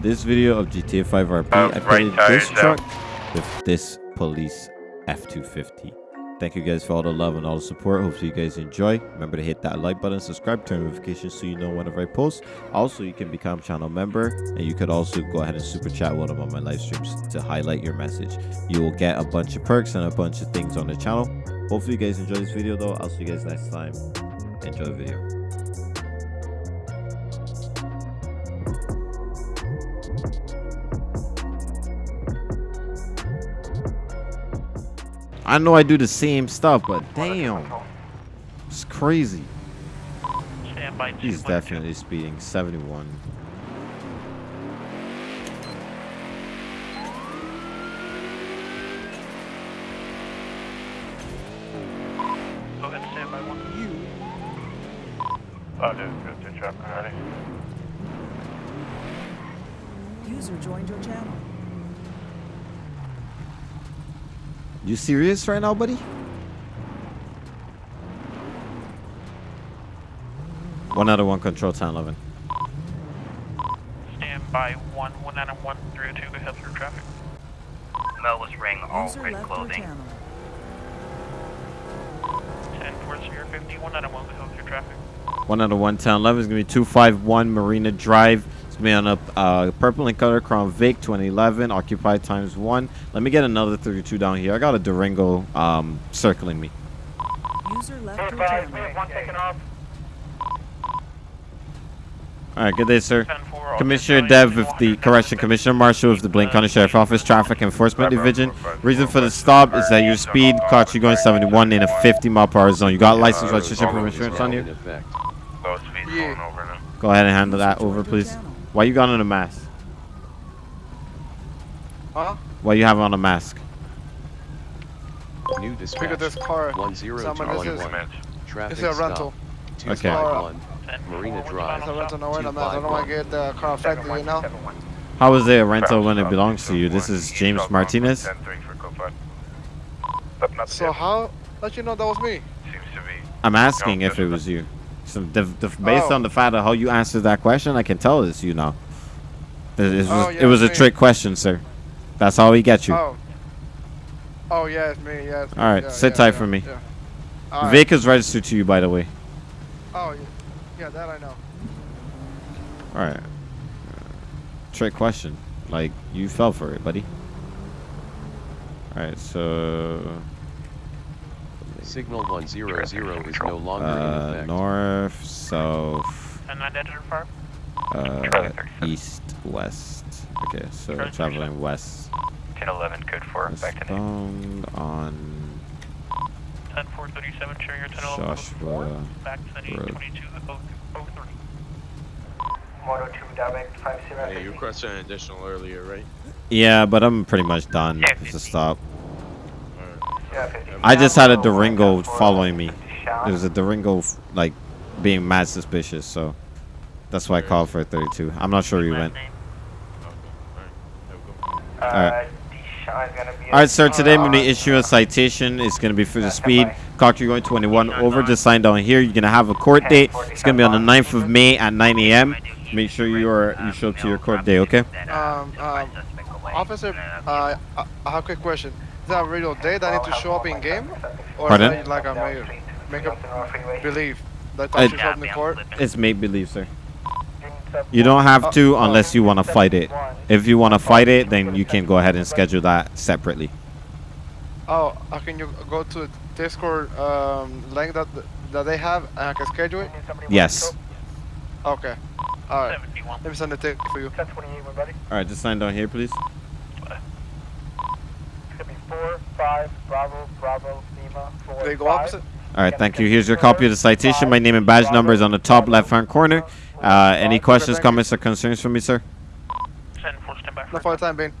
In this video of GTA 5 RP, Uh, I right this truck with this police F250. Thank you guys for all the love and all the support. Hopefully you guys enjoy. Remember to hit that like button, subscribe, turn notifications so you know whenever I post. Also, you can become channel member and you could also go ahead and super chat one of on my live streams to highlight your message. You will get a bunch of perks and a bunch of things on the channel. Hopefully you guys enjoy this video though. I'll see you guys next time. Enjoy the video. I know I do the same stuff, but damn, it's crazy. He's definitely speeding 71. Go ahead, stand by one. You. Oh, dude, good to traffic already. User joined your channel. You serious right now, buddy? One out of one control 10 11. Stand by one, one out of one, three oh two, go ahead through traffic. Melvis ring all User red clothing. Ten four zero fifty, one out of one, go ahead through traffic. One out of one 10 11 is going to be 251 Marina Drive. It's going to on a uh, purple and color Crown Vic 2011, occupied times one. Let me get another 32 down here. I got a Durango um, circling me. User left your channel. one taken off. All right, good day, sir. Commissioner Dev with the correction, Commissioner Marshall with the Blaine County Sheriff Office Traffic Enforcement Division. Reason for the stop is that your speed caught you going 71 in a 50 mile per hour zone. You got license, registration, proof of insurance on you? Low speed Yeah. going over now. Go ahead and handle that over, please. Channel. Why you got on a mask? Huh? Why you have on a mask? New dispatch. at this car. One zero Someone two is one this- one. Command. Traffic It's a rental. stop. Two Okay. five one. 10 Marina Drive. It's one a rental, no, wait a Two minute. I don't want one. to get the car affected, you know? How is it a rental when it belongs to you? This is James Martinez. 10 3 for code five. But not So how let you know that was me? Seems to be. I'm asking if it was you. So the, the, based Oh. on the fact of how you answered that question, I can tell this you know. It, it oh, was, Oh, it was a me. trick question, sir. That's how we get you. Oh. Oh yeah, it's me. Yeah. It's. All right, yeah, sit yeah, tight yeah, for me. Yeah. Right. Vic is registered to you, by the way. Oh yeah. Yeah, that I know. All right. Trick question. Like you fell for it, buddy. All right, so Signal one zero zero is no longer in uh, effect. north, south, 10 9 identifier. uh, east, west. Okay, so Traffic. traveling west. 10 11, code 4, Westbound on 10 4 37, share your 10 11. Joshua Back to the Road. 22 03. Hey, you requested an additional earlier, right? Yeah, but I'm pretty much done. Yeah, It's a stop. Alright. I just had a Durango following me. There was a Durango like being mad suspicious, so that's why I called for a 32. I'm not sure you went. Alright. Have a good one. All right. All right, sir. Today I'm going to issue a citation. It's going to be for the speed. You're going 21 over. Just sign down here. You're going to have a court date. It's going to be on the 9th of May at 9 a.m. Make sure you are you show up to your court day, okay? Um, um, Officer, uh, I I have a quick question. Is that a real date I need to show up in game, or Pardon? like a make, make a believe that I- I should show up in the court? It's make believe, sir. You don't have to unless you want to fight it. If you want to fight it, then you can go ahead and schedule that separately. Oh, uh, can you go to the Discord um, link that that they have and I can schedule it? Yes. Okay. All right. Let me send the ticket for you. 1028, my buddy. All right, just sign down here, please. It's gonna be 4 5 Bravo Bravo Lima 4 They go opposite. All right, thank you. Here's your copy of the citation. My name and badge number is on the top left-hand corner. Uh, any questions, comments, or concerns for me, sir? 10 4 stand by No for for the time being.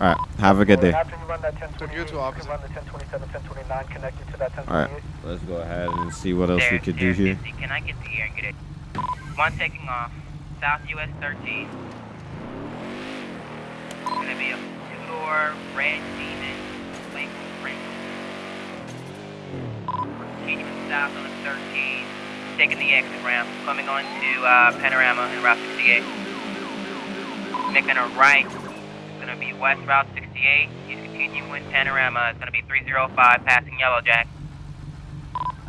All right, have a good day. After you run that 1028, To you you too, can officer. run the 1027, 1029 connected to that All right, let's go ahead and see what else we could do here. Can I get the air and get it? One taking off. South US 13. Gonna be a two-door red demon. Continuing south on the 13. Taking the exit ramp. Coming on to uh, Panorama and Route 68. making a right. It's gonna be west Route 68. He's continuing panorama. It's gonna be 305 passing Yellow Jack.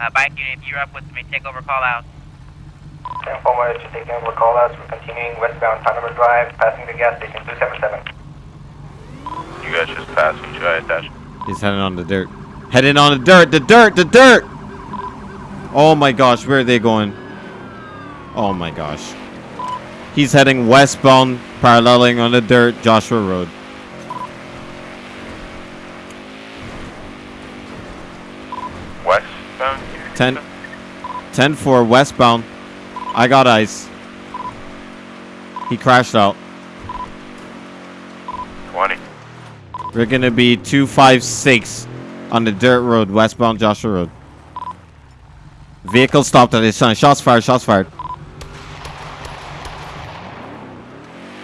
Uh, bike unit, if you're up with me, take over call out. Ten four one, just taking over call outs. We're continuing westbound Panorama Drive, passing the gas station two seven seven. You guys just passed me. Should I attach? He's heading on the dirt. Heading on the dirt. The dirt. The dirt. Oh my gosh, where are they going? Oh my gosh. He's heading westbound, paralleling on the dirt, Joshua Road. Westbound? 10, 10 4 westbound. I got ice. He crashed out. 20. We're gonna be 256 on the dirt road, westbound Joshua Road. Vehicle stopped at his sign. Shots fired, shots fired.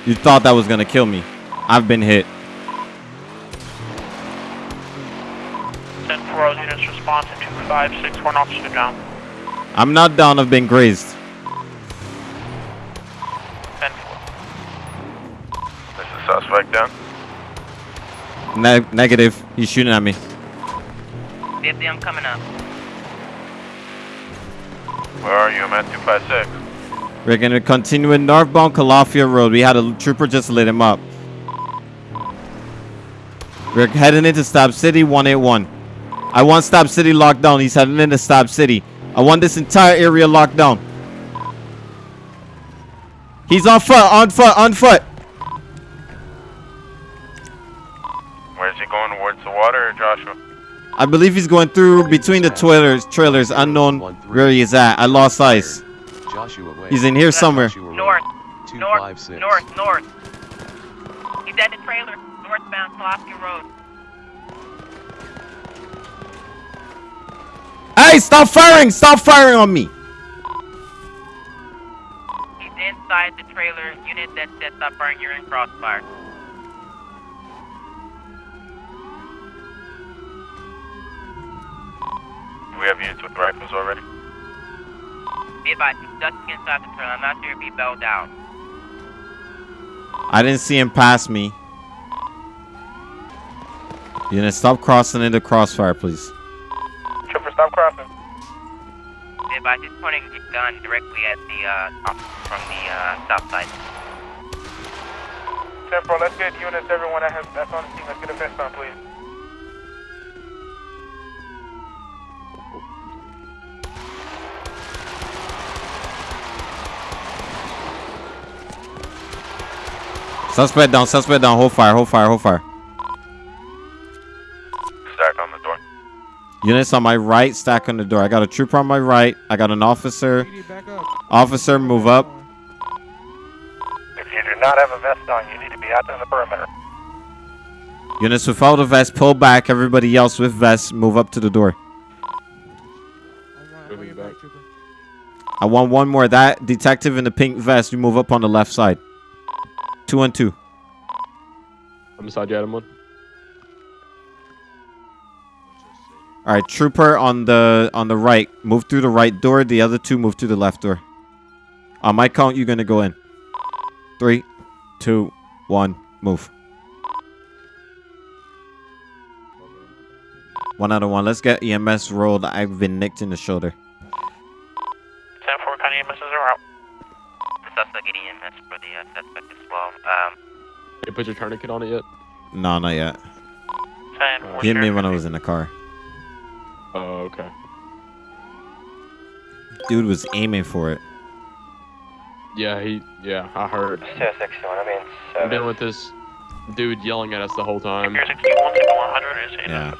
You thought that was gonna kill me. I've been hit. 10 4 units respond to 256 for an officer down. I'm not down, I've been grazed. 10 4. Is suspect down? Ne- negative. He's shooting at me. 50, I'm coming up. Where are you? I'm at 256. We're gonna continue in northbound Calafia Road. We had a trooper just lit him up. We're heading into Stab City 181. I want Stab City locked down. He's heading into Stab City. I want this entire area locked down. He's on foot, on foot, on foot. Where's he going? Towards the water Joshua? I believe he's going through between the trailers, trailers, unknown where he is at. I lost ice. Joshua Way. He's in here somewhere. North, north, north, north. He's at the trailer, northbound Pulaski Road. Hey, stop firing! Stop firing on me! He's inside the trailer. Unit that sets up burn, you're in crossfire. We have units with rifles already? Be advised, he's ducking inside the trailer. I'm not sure if he bailed out. I didn't see him pass me. You gonna stop crossing into crossfire, please? Trooper, stop crossing. Be advised, he's pointing his gun directly at the, uh, officer from the, uh, south side. 10 4, let's get units, everyone that has, that's on the scene. Let's get a vest on, please. Suspect down, suspect down. Hold fire, hold fire, hold fire. Stack on the door. Units on my right, stack on the door. I got a trooper on my right. I got an officer. Officer, move up. If you do not have a vest on, you need to be out on the perimeter. Units without a vest, pull back. Everybody else with vests, move up to the door. I want one more. That detective in the pink vest, you move up on the left side. Two and two. I'm beside you, Adam. One. All right, trooper on the on the right. Move through the right door. The other two move through the left door. On my count, you're gonna go in. Three, two, one, move. One out of one. Let's get EMS rolled. I've been nicked in the shoulder. 10 4, County EMSs are out. Suspect getting EMS for the, uh, suspect as well. Um, You put your tourniquet on it yet? No, not yet. 10 He hit me when I was in the car. Oh, okay. Dude was aiming for it. Yeah, he. Yeah, I heard. I mean, I'm dealing with this dude yelling at us the whole time. Here 61 to 100 is in. Yeah.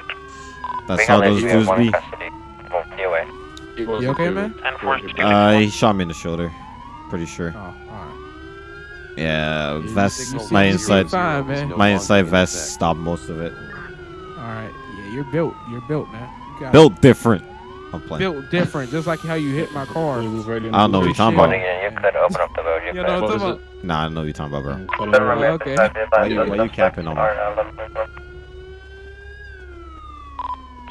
That's how those dudes be. Anyway. He wasn't You okay, man? 10 4 Uh, he shot me in the shoulder. Pretty sure. Oh, alright. Yeah, Use vest. My inside, Fine, man. my inside in vest effect. stopped most of it. Alright. Yeah, you're built. You're built, man. You got Built different. I'm playing. built different, just like how you hit my car. I don't know what you're talking about. You could open up the road. You You know what I'm talking about? it? Nah, I don't know what you're talking about, bro. Oh, okay. Why you, why you capping on me? Uh,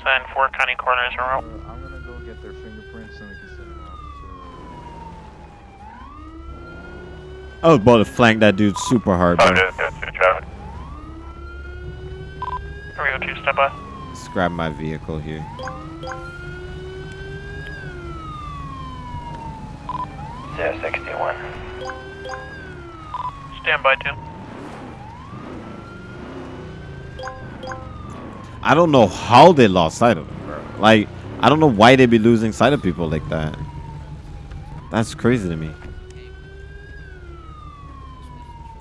10 4, County coroners are. I'm gonna go get their fingerprints and we can send them off I was about to flank that dude super hard, oh, bro. 502 traffic. 302, stand by. Let's grab my vehicle here. Zero sixty-one. Stand by, two. I don't know how they lost sight of him, bro. Like, I don't know why they be losing sight of people like that. That's crazy to me.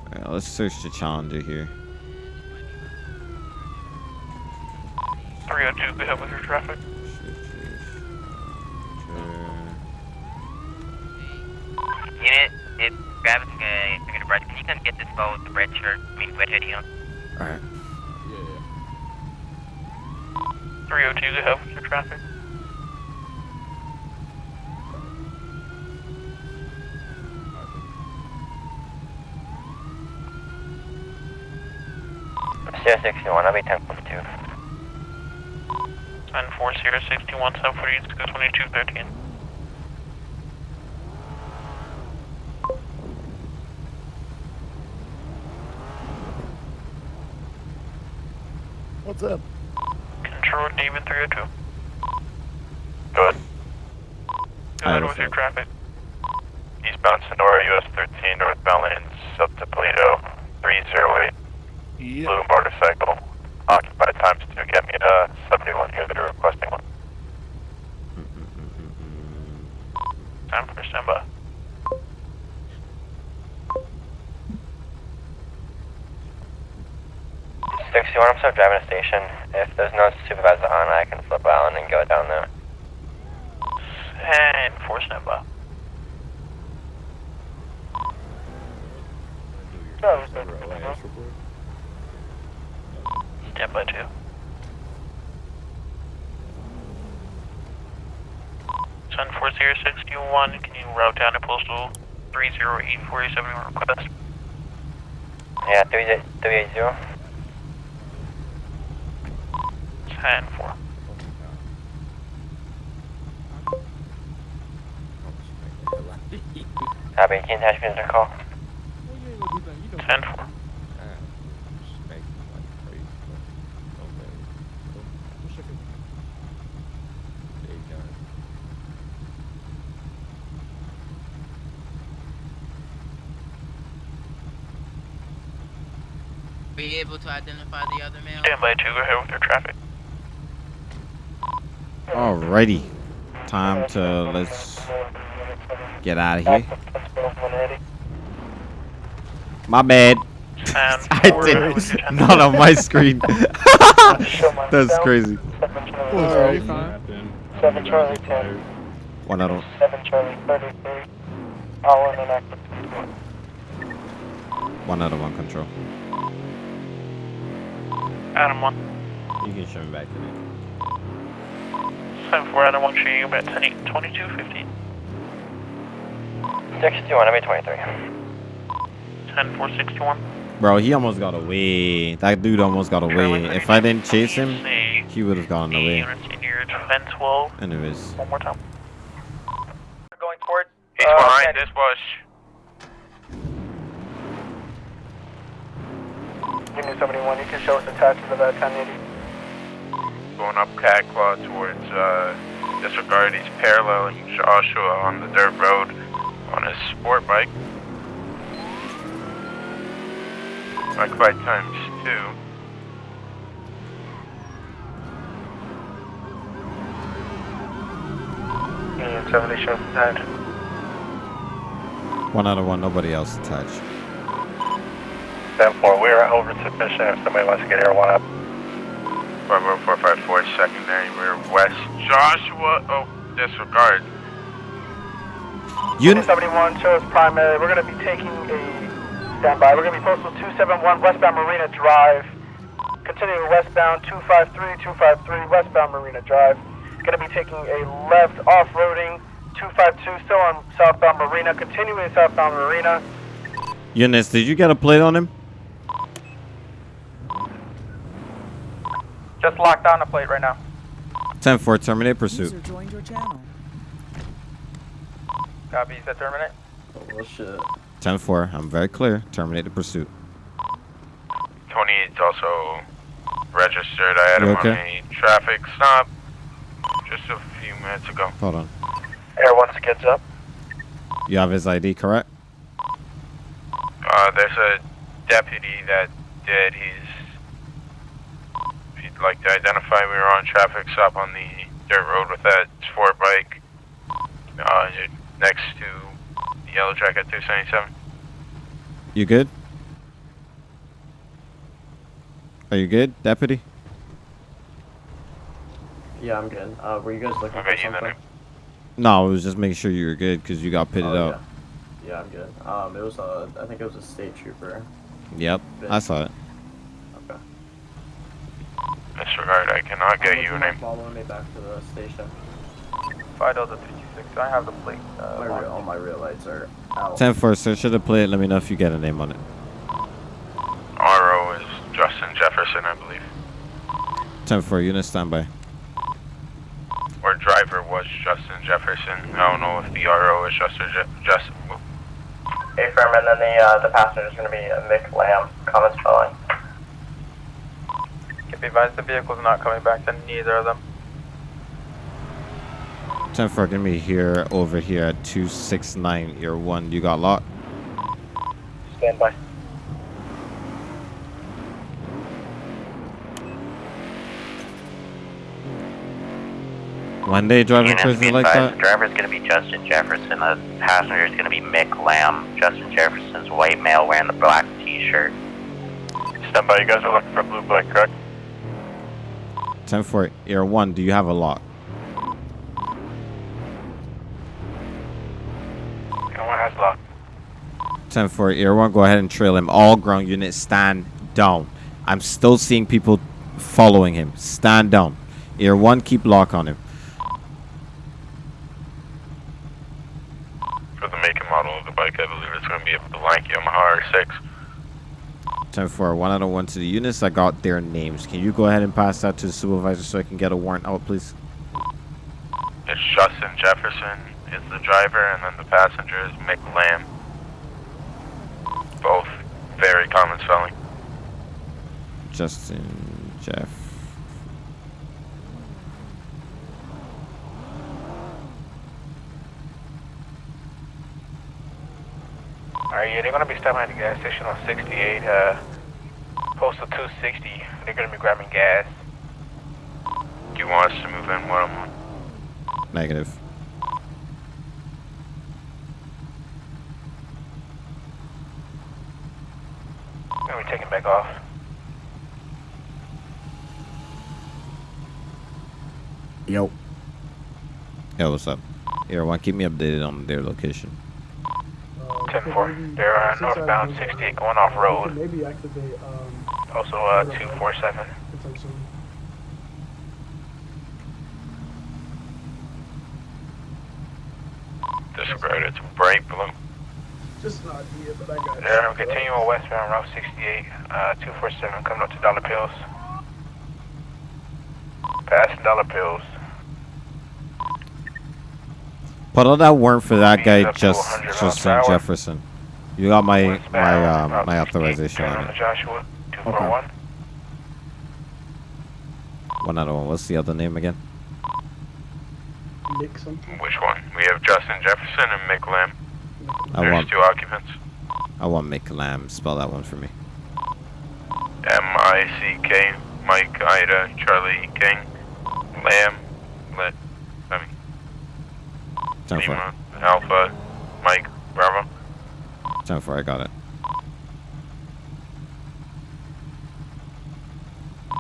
Alright, let's search the Challenger here. 302, go ahead with your traffic. Unit, if Gravis uh, figured the brush, can you come get this boat with the red shirt? I mean, red hoodie on? Alright. 302, go ahead with your traffic. Zero sixty-one, I'll be ten point two. 14061, 740, go 2213. What's up? Control David 302. Good. Go ahead Alright, with your traffic. Eastbound Senora, US 13, northbound lanes, up to Toledo, 308. Blue motorcycle, occupied times two, get me to 71 here, they're requesting one. Time for standby. Sixty-one, I'm still driving a station. If there's no supervisor on, I can flip out and go down there. And for standby. Standby two. Tempo 2. Sun 4061, can you route down to postal 30847 request? Yeah, three three eight zero. Ten four. Copy, can you attach me to the call? 10 4. You able to identify the other male? Standby two, go ahead with your traffic. Alrighty. Time to let's get out of here. My bad. I did go ahead with your 10. not on my screen. That's crazy. Alright, fine. Seven Charlie ten. One out of Seven Charlie thirty-three. All in and active. one out of one control. Adam one. You can show me back to me. Ten four, Adam one, shooting you about ten eight, twenty-two fifteen. Sixty-one, I'll be twenty-three. Ten four sixty one. Bro, he almost got away. That dude almost got away. If I didn't chase him, he would have gone away. Units in your. Anyways. One more time. Going towards. He's Uh, behind this bush. Union seventy-one, you can show us the attached to that ten eighty. Going up Catclaw towards uh, disregard. He's paralleling Joshua on the dirt road on his sport bike. Occupied times two. Union seventy shows attached. One out of one, nobody else attached. Ten four, we're over sufficient if somebody wants to get here one up. Bravo four five four, secondary, we're west. Joshua, oh, disregard. Unit seventy-one shows primary. We're gonna be taking a standby. We're gonna be postal two seven one westbound Marina Drive. Continuing westbound two five three two five three westbound Marina Drive. Gonna be taking a left off-roading two five two still on southbound Marina. Continuing southbound Marina. units, did you get a plate on him? Just locked on the plate right now. 10 4, terminate pursuit. User joined your channel. Copy, you said terminate? Oh shit. 10-4. I'm very clear. Terminate the pursuit. 20 is also registered. I had You him on a traffic stop just a few minutes ago. Hold on. Air once it gets up. You have his ID, correct? Uh, there's a deputy that did. He's. If you'd like to identify, we were on traffic stop on the dirt road with that sport bike uh, next to the Yellow Jacket 277. You good? Are you good, deputy? Yeah, I'm good. Uh, were you guys looking Okay, for you something? No, I was just making sure you were good because you got pitted Oh, out. Yeah. yeah, I'm good. Um, it was a, I think it was a state trooper. Yep, I saw it. Okay. Disregard, I cannot get you a name. Following me back to the station. Five Delta 326. I have the plate. Uh, My locked. rear, all my rear lights are out. 10-4, search of the plate. Let me know if you get a name on it. RO is Justin Jefferson, I believe. 10-4, unit standby. Or driver was Justin Jefferson. I don't know if the RO is Justin Je- Justin. Affirm, and then the, uh, the passenger is going to be uh, Mick Lamb. Comments following. Can be advised the vehicle's not coming back to neither of them. 10-4, gonna be here, over here at 269, year 1. You got locked? Stand by. One day driving Units crazy be like advised, that? The driver is going to be Justin Jefferson. The passenger is going to be Mick Lamb. Justin Jefferson's white male wearing the black T-shirt. Stand by, you guys are looking for blue bike, correct? 10-4, year 1, do you have a lock? Anyone has lock. 10-4, year 1, go ahead and trail him. All ground units, stand down. I'm still seeing people following him. Stand down. Year 1, keep lock on him. For the make and model of the bike, I believe it's going to be a blank Yamaha R6. 10-4, 1 out of 1 to the units. I got their names. Can you go ahead and pass that to the supervisor so I can get a warrant out, please? It's Justin Jefferson is the driver, and then the passenger is Mick Lamb. Both very common spelling. Justin, Jeff. Alright, yeah, they're gonna be stopping at the gas station on 68, uh, postal 260. They're gonna be grabbing gas. Do you want us to move in one on one? Negative. They're gonna be taking back off. Yo. Yeah, what's up? Here, one, keep me updated on their location. 10-4. They're uh, northbound 68 going off road. Maybe activate, um, Also, uh, 247. potentially. Disregard, it's bright blue. Just an idea, but I got They're gonna on westbound Route 68, uh, 247 coming up to Dollar Pills. Passing Dollar Pills. Put all that warrant for that guy, just Justin hour. Jefferson. You got my my Westbound, um, my authorization on on it. to Joshua, 241. One out of one. What's the other name again? Nick something. Which one? We have Justin Jefferson and Mick Lamb. I There's want two occupants. I want Mick Lamb. Spell that one for me. M-I-C-K, Mike, Ida, Charlie, King, Lamb, Lit, I mean, Ten four. Lima, Alpha, Mike, Bravo. Ten four. I got it.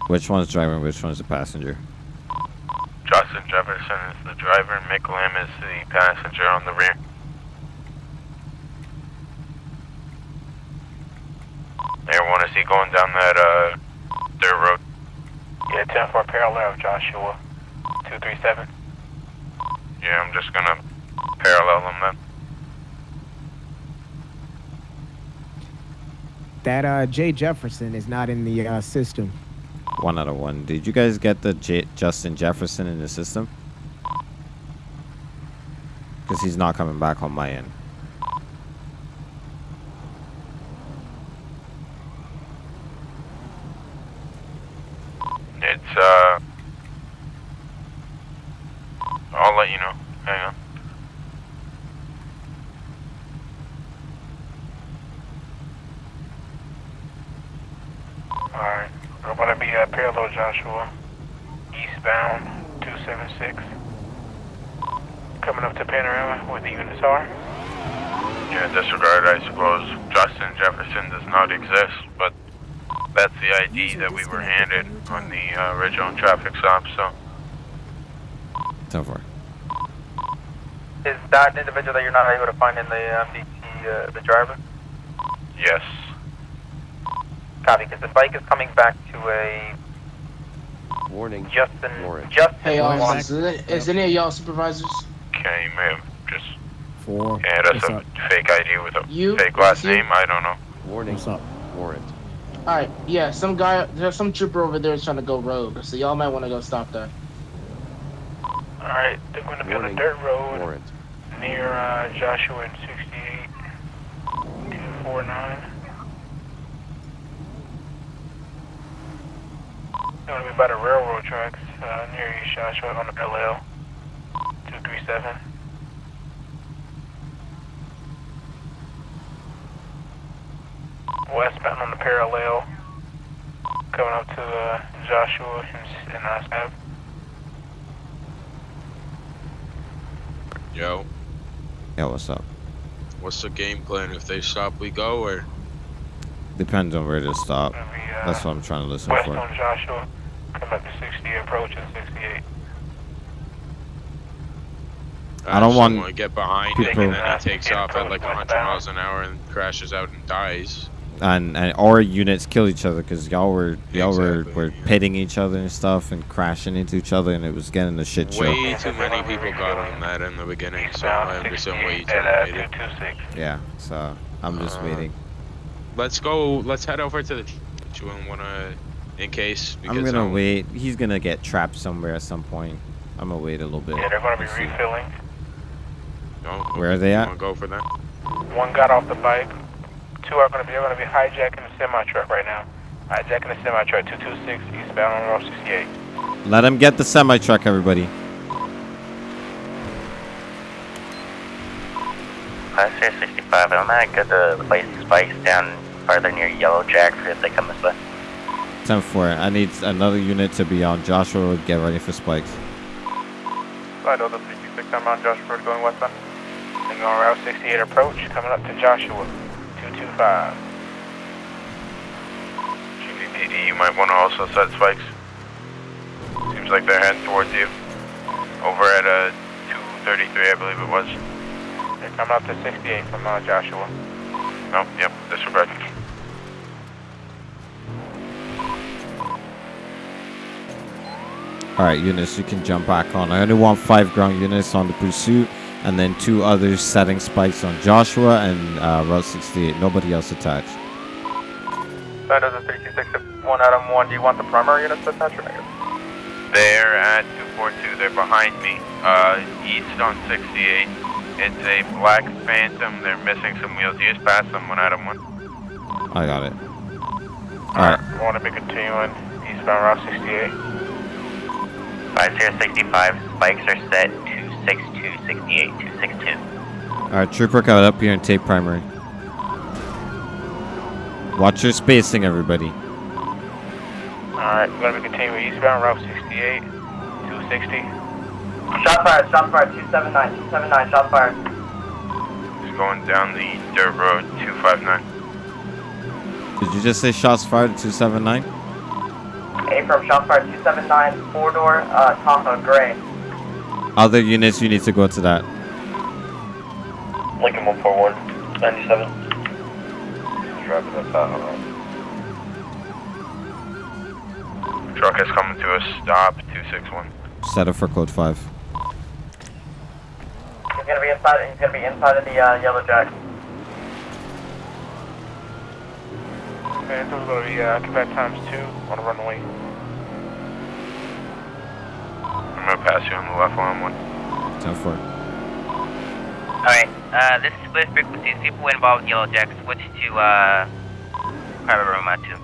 Which one's driving? Which one's the passenger? Justin Jefferson is the driver, Mick Lamb is the passenger on the rear. Everyone, is he going down that, uh, dirt road? Yeah, 10-4 parallel Joshua, 237. Yeah, I'm just gonna parallel them then. That uh, Jay Jefferson is not in the uh, system. One out of one. Did you guys get the J- Justin Jefferson in the system? Because he's not coming back on my end. units, uh, I'll let you know. Hang on. Alright, we're going to be uh, parallel Joshua, eastbound 276. Coming up to Panorama where the units are. Yeah, in this regard, I suppose Justin Jefferson does not exist, but that's the ID that we were handed on the uh, original traffic stop, so. So far. Is that an individual that you're not able to find in the MDT, uh, the driver? Yes. Copy, because the bike is coming back to a Warning. Justin, Warrant. Justin Hey, Juan. officers, is, it- is any of y'all supervisors? Okay, you may have just Four. handed us What's a up? fake ID with a You? fake last You? name. I don't know. Warning. What's up? Warrant. Alright, yeah, some guy, there's some trooper over there is trying to go rogue, so y'all might want to go stop that. Alright, they're going to be on Warning. the dirt road Warrant. near uh, Joshua and 68 249. They're going to be by the railroad tracks uh, near East Joshua on the LL 237. Westbound on the parallel, coming up to uh, Joshua and, and uh, Stab. Yo, Yeah, what's up? what's the game plan? If they stop, we go, or Depends on where to stop. Be, uh, That's what I'm trying to listen West for. on Joshua, come up to 60, approaching 68. I don't want to get behind people- him and then he takes off at like 100 miles an hour and crashes out and dies. And and our units kill each other because y'all were y'all Exactly, were, were pitting each other and stuff and crashing into each other and it was getting a shit show. Way too many people got on that in the beginning, so I understand why you At terminated. Yeah, so I'm just Uh, waiting. Let's go. Let's head over to the. Do you wanna, in case? I'm gonna um, wait. He's gonna get trapped somewhere at some point. I'm gonna wait a little bit. Yeah, they're going to be to see. refilling. No, Where are they you at? Wanna go for that? One got off the bike. Two are going to be, they're going to be hijacking a semi truck right now. Hijacking a semi truck 226 eastbound on Route 68. Let him get the semi truck, everybody. Class 65, I'm gonna go to place spikes down farther near Yellow Jack for if they come this way. 10 4. I need another unit to be on Joshua Road. Get ready for spikes. Slide over 326, I'm on Joshua Road going westbound. Then on Route 68 approach, coming up to Joshua 225. GDPD, you might want to also set spikes. Seems like they're heading towards you. Over at uh, 233, I believe it was. They're coming up to 68 from uh, Joshua. No, yep, disregard. Alright, units, you can jump back on. I only want five ground units on the pursuit, and then two others setting spikes on Joshua and uh, Route 68. Nobody else attached. Slide over 326, one Adam 1, do you want the primary units attached or negative? They're at 242. They're behind me. Uh, east on 68. It's a black Phantom. They're missing some wheels. You just passed them one Adam one. I got it. Alright, I want to be continuing eastbound Route 68. 5065, spikes are set 262, 68, 262. alright, Trooper, got up here and take primary. Watch your spacing, everybody. Alright, we're going to be continuing eastbound Route 68, 260. Shot fired, shot fired, 279, 279, shot fired. He's going down the dirt road 259. Did you just say shots fired at 279? A from shot fired, 279, four door, uh, Tahoe, gray. Other units, you need to go to that. Lincoln 141, 97. Driving the Tahoe. Truck is coming to a stop 261. Set up for code 5. He's gonna be inside, he's gonna be inside of the, uh, Yellow Jack. Okay, so we're going to be uh, occupied times two on the runway. I'm going to pass you on the left one one. 10 4. Alright, uh, this is split frequencies. People involved with Yellow Jack switch to, uh, private room at 2.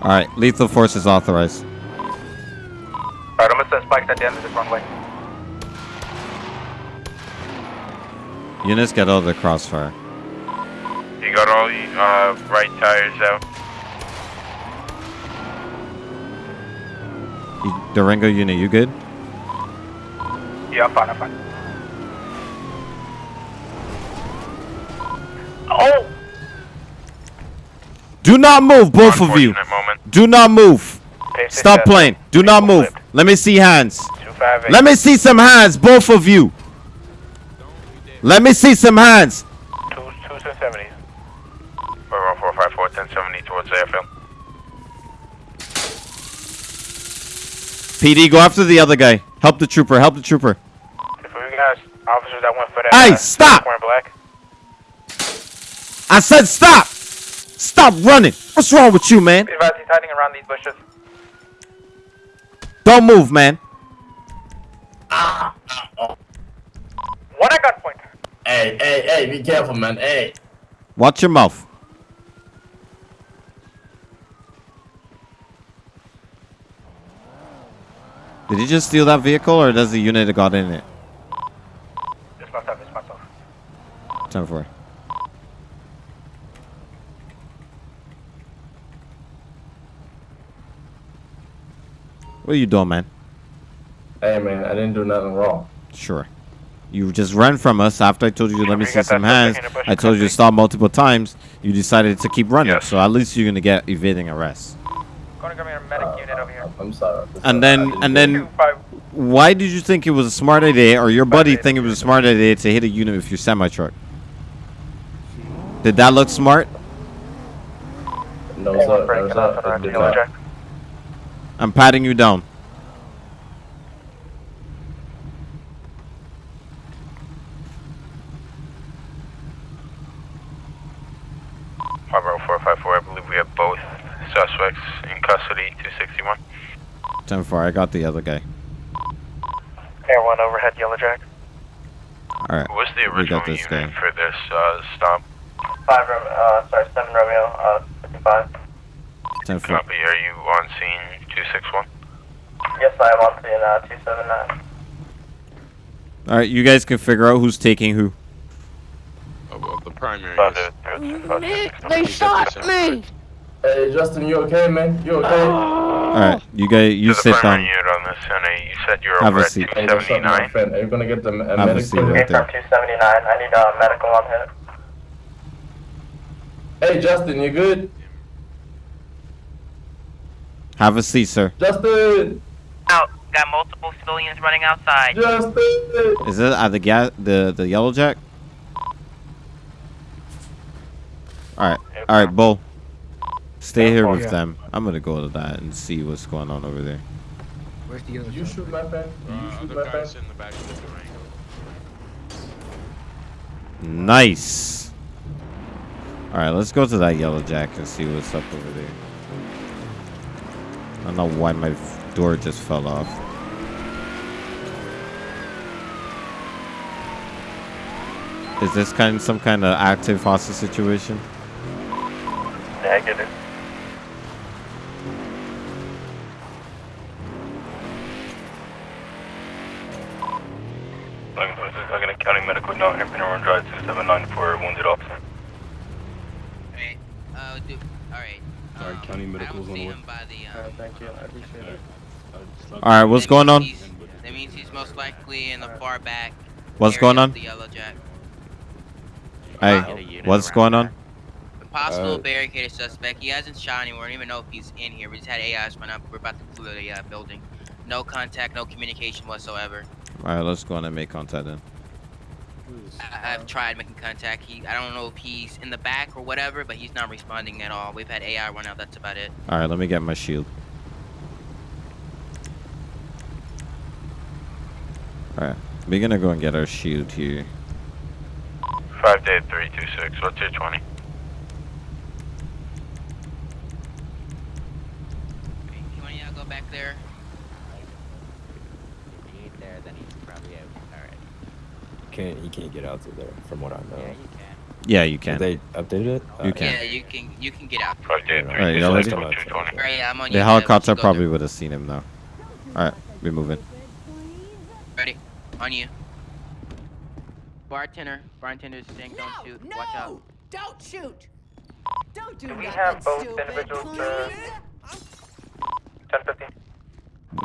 Alright, lethal force is authorized. Alright, I'm gonna set spikes at the end of this runway. Units get out of the crossfire. You got all the uh, right tires out. You, Durango unit, you good? Yeah, I'm fine, I'm fine. Oh! Do not move, both of you. Do not move. Stop playing. Do not move. Let me see hands. Let me see some hands, both of you. Let me see some hands. Two, two 1070s. 41454, 1070 towards the PD, go after the other guy. Help the trooper. Help the trooper. If we got officers that went for that. Hey, uh, stop! Black. I said stop. Stop running. What's wrong with you, man? Advised, he's hiding around these bushes. Don't move, man. One at gunpoint. Hey, hey, hey, be careful, man. Hey. Watch your mouth. Did he just steal that vehicle, or does the unit that got in it? This myself, this myself. Ten four. What are you doing, man? Hey, man, I didn't do nothing wrong. Sure. You just ran from us after I told you to let me see some hands. suspect in the bush I told you to stop multiple times. You decided to keep running. So at least you're gonna get evading arrest. Gonna grab me a medic unit over here. I'm sorry. And then and then why did you think it was a smart idea or your buddy think it was a smart idea to hit a unit with your semi truck? Did that look smart? No, sir. No, sir. I did not. I'm patting you down. Harbor 454, I believe we have both suspects in custody, 261. Ten four. I got the other guy. Air 1 overhead, Yellow Jack. All right. What's the original got this unit guy. for this uh, stop? 5, Ro- uh, sorry, 7 Romeo, uh, 55. Ten four. Copy, are you on scene 261? Yes, I am on scene, uh, 279. All right. You guys can figure out who's taking who. Oh, well, the primary Nick, they shot me. Hey, Justin, you okay, man? You okay? All right. You guys, you You're sit primary down. unit on this, and you said you're Have over a at seat. Hey, what's up, my 279. friend? Are you gonna get the a Have a medic seat right there. 279, I need, uh, medical on hit. Hey, Justin, you good? Have a seat, sir. Justin, Out. Got multiple civilians running outside. Justin. Is it at the gas the the yellow jack? All right. All right, Bull. Stay here with Yeah. them. I'm gonna go to that and see what's going on over there. Where's the other You shoot my friend. You Uh, shoot other my in the back of the Durango. Nice. All right, let's go to that yellow jack and see what's up over there. I don't know why my door just fell off. Is this kind of some kind of active hostage situation? Negative. Logan County Medical now Hampton Road Drive 279 for a wounded officer. Uh, do, alright. Sorry, county medical's on the way. uh, thank you. I appreciate it. All right, what's going on? That means he's most likely in the far back. What's area going on? The yellow jack. Hey, what's going on? Possible Uh, barricaded suspect. He hasn't shot anyone. We don't even know if he's in here. We just had AIs run up. We're about to clear the uh, building. No contact, no communication whatsoever. All right, let's go on and make contact then. I- I've tried making contact. He, I don't know if he's in the back or whatever, but he's not responding at all. We've had AI run out. That's about it. All right, let me get my shield. All right, we're gonna go and get our shield here. 5 day 326, what's your 20? You want go back there? If he there, then he's probably out. Alright. Can't he can't get out to there from what I know. Yeah, you can. Yeah, you can. They updated it. You can. Yeah, you can. You can get out. 5 day All right, y'all ready? 326, 220. Alright, yeah, I'm on The you. helicopter probably would have seen him though. All right, We're moving. Ready. On you. Bartender. Bartender's saying don't shoot. Watch out. Don't shoot! Don't do, Do we have both stupid, individuals, uh, 1015?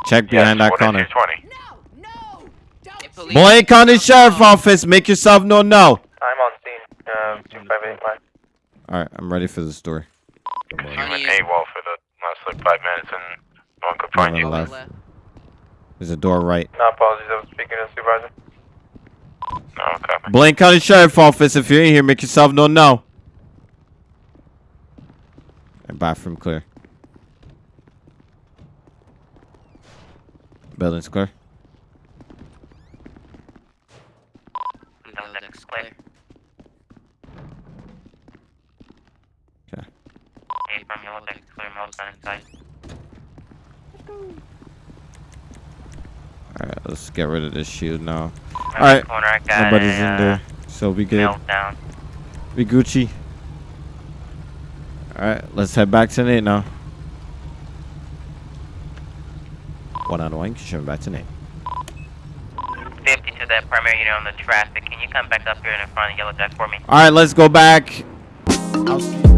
Check behind that One corner. and 220. Blaine County Sheriff Office, make yourself known now. I'm on scene, uh, 258 mile. All right, I'm ready for the story. You went AWOL for the last like five minutes and no one could find you. the left. There's a door right. No apologies, I was speaking to the supervisor. No, okay. Blaine County Sheriff Office, if you're in here, make yourself known now. And bathroom clear. Building's clear. Yellow clear. Okay. Hey, from Yellow Jack clear. Most on inside. All right, let's get rid of this shield now. All right, corner, nobody's a, in uh, there, so we good. Meltdown. We Gucci. All right, let's head back to Nate now. One on one, showing back to Nate. 50 to that primary unit on the traffic. Can you come back up here in front of Yellow Jack for me? All right, let's go back. I'll see